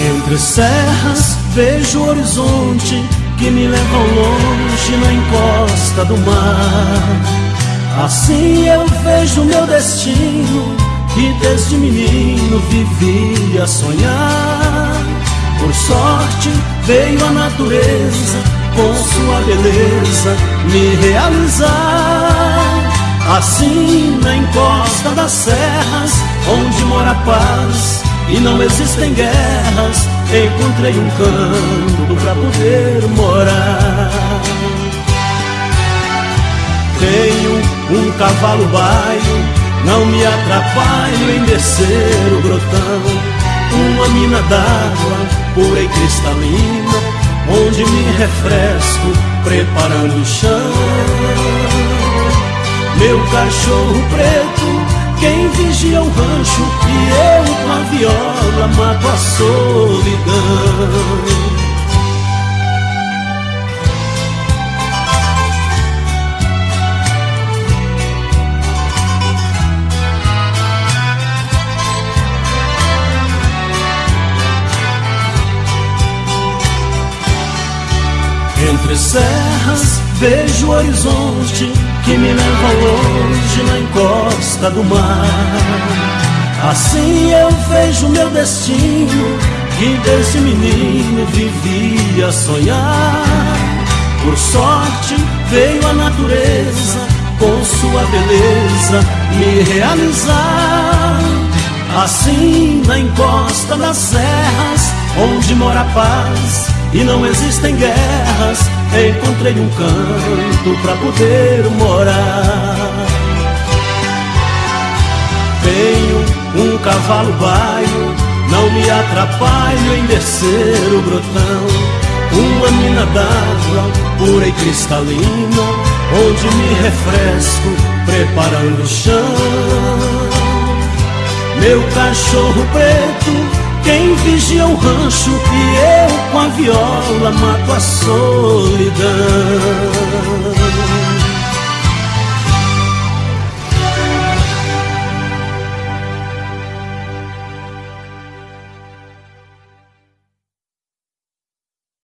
Entre serras vejo o horizonte que me leva ao longe na encosta do mar. Assim eu vejo meu destino que desde menino vivia a sonhar. Por sorte veio a natureza com sua beleza me realizar. Assim na encosta das serras, onde mora a paz e não existem guerras, encontrei um canto pra poder morar. Tenho um cavalo baio, não me atrapalho em descer o grotão. Uma mina d'água pura e cristalina, onde me refresco preparando o chão. Meu cachorro preto, quem vigia o rancho E eu solidão Entre serras vejo o horizonte que me leva longe na encosta do mar. Assim eu vejo meu destino, que desde menino vivia a sonhar. Por sorte veio a natureza com sua beleza me realizar. Assim na encosta das serras, onde mora a paz e não existem guerras, encontrei um canto para poder morar. Cavalo baio, não me atrapalho em descer o brotão. Uma mina d'água pura e cristalina, onde me refresco preparando o chão. Meu cachorro preto quem vigia o rancho e eu com a viola mato a solidão.